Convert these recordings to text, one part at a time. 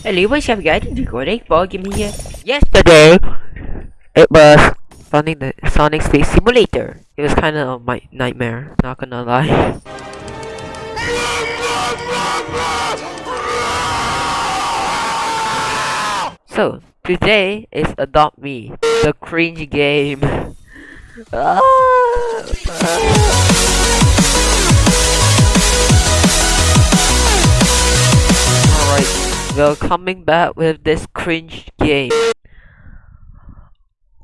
Hello, what's up guys? It's recording for Game here. Yesterday, it was Sonic the Sonic Space Simulator. It was kind of my nightmare, not gonna lie. so, today is Adopt Me, the cringe game. Ah. We're coming back with this cringe game.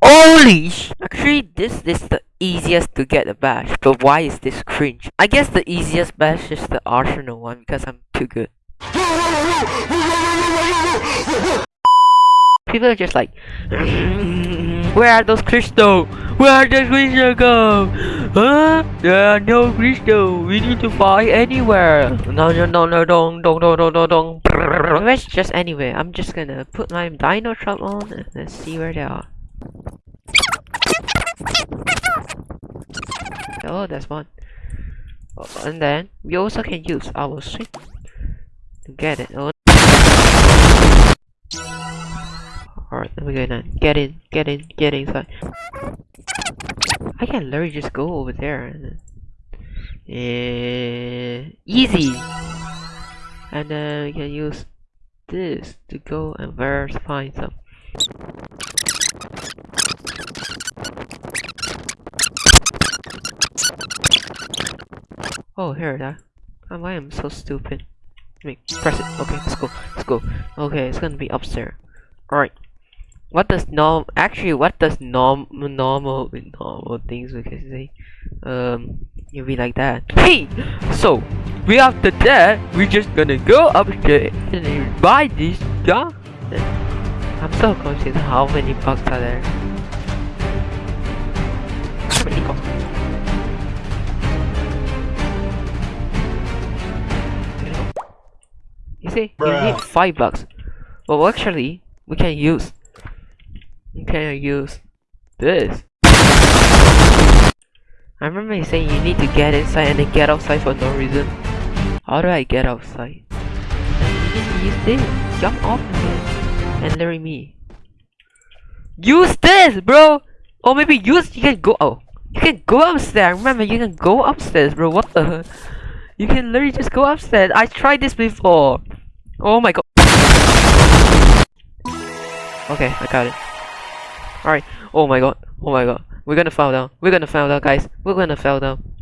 Holy sh- Actually, this is the easiest to get a badge, but why is this cringe? I guess the easiest badge is the Arsenal one because I'm too good. People are just like, where are those crystal? Where does crystal go? Huh? There are no crystal. We need to find anywhere. No, no, no, no, don't, don't, don't, don't, don't, Where's just anywhere? I'm just gonna put my dino trap on and let's see where they are. Oh, that's one. Oh, and then we also can use our swing to get it. Oh. Alright, let me go now. Get in, get in, get inside. I can literally just go over there and uh, easy. And then we can use this to go and find some. Oh, here that. Oh, I am so stupid. let me press it. Okay, let's go. Let's go. Okay, it's gonna be upstairs. Alright. What does norm actually what does norm normal normal things we can say? Um you'll be like that. Hey! So we after that we're just gonna go up upstairs and buy this yeah? I'm so confused how many bucks are there. How many bugs? You see, you need five bucks. Well, actually, we can use. We can use this. I remember you saying you need to get inside and then get outside for no reason. How do I get outside? Use this. Jump off of it and marry me. Use this, bro. Or maybe use. You can go. Oh, you can go upstairs. Remember, you can go upstairs, bro. What the? You can literally just go upstairs. I tried this before. Oh my god. Okay, I got it. Alright. Oh my god. Oh my god. We're gonna fall down. We're gonna fall down, guys. We're gonna fall down.